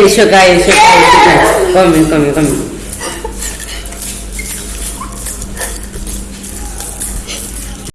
Deixa eu cair, deixa eu cair. Come, come, come.